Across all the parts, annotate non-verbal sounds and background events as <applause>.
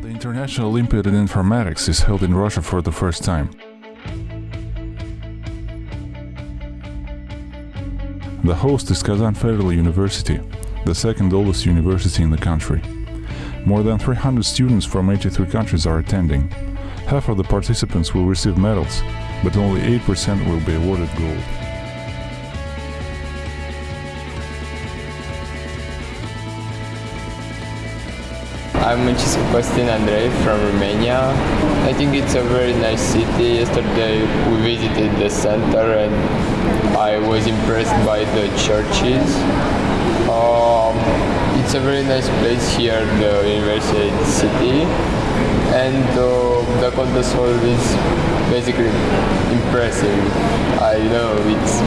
National Olympiad in Informatics is held in Russia for the first time. The host is Kazan Federal University, the second oldest university in the country. More than 300 students from 83 countries are attending. Half of the participants will receive medals, but only 8% will be awarded gold. I'm Mancisco Costin Andrei from Romania. I think it's a very nice city. Yesterday we visited the center and I was impressed by the churches. Um, it's a very nice place here, the university city. And uh, the Contest Hall is basically impressive. I know it's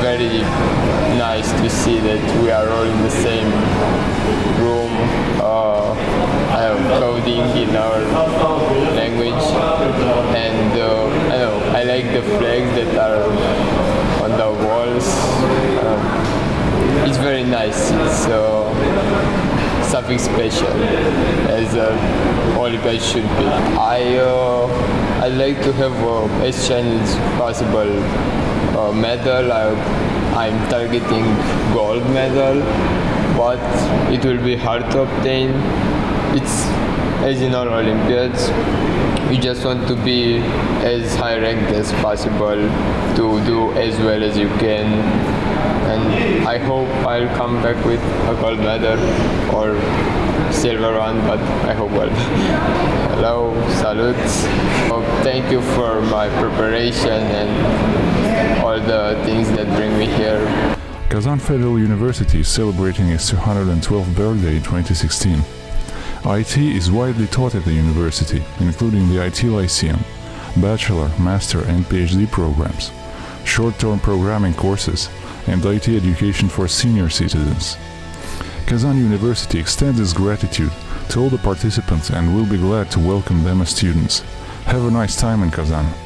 very nice to see that we are all in the same room. Uh, I know, coding in our language, and uh, I know I like the flags that are on the walls. Um, it's very nice. It's uh, something special, as uh, Olympiad should be. I uh, I like to have uh, as as possible uh, medal. I, I'm targeting gold medal, but it will be hard to obtain. It's as in all Olympiads, you just want to be as high ranked as possible to do as well as you can. And I hope I'll come back with a gold medal or silver one, but I hope well. <laughs> Hello, salutes. Oh, thank you for my preparation and all the things that bring me here. Kazan Federal University is celebrating its 212th birthday in 2016. IT is widely taught at the university, including the IT Lyceum, bachelor, master and PhD programs, short-term programming courses, and IT education for senior citizens. Kazan University extends its gratitude to all the participants and will be glad to welcome them as students. Have a nice time in Kazan.